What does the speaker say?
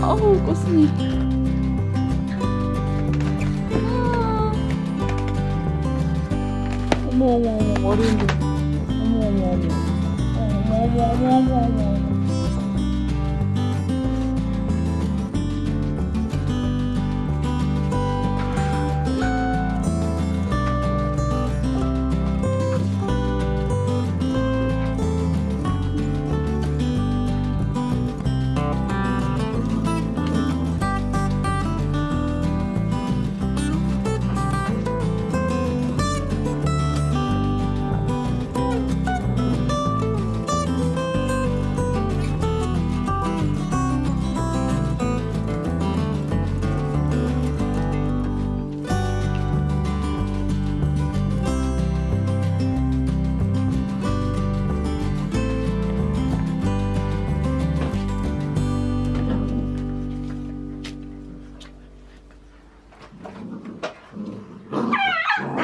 어우 꽃순이. 어머 어머 어머 어린이 어머 어머 어머 어머 어머 어머 어머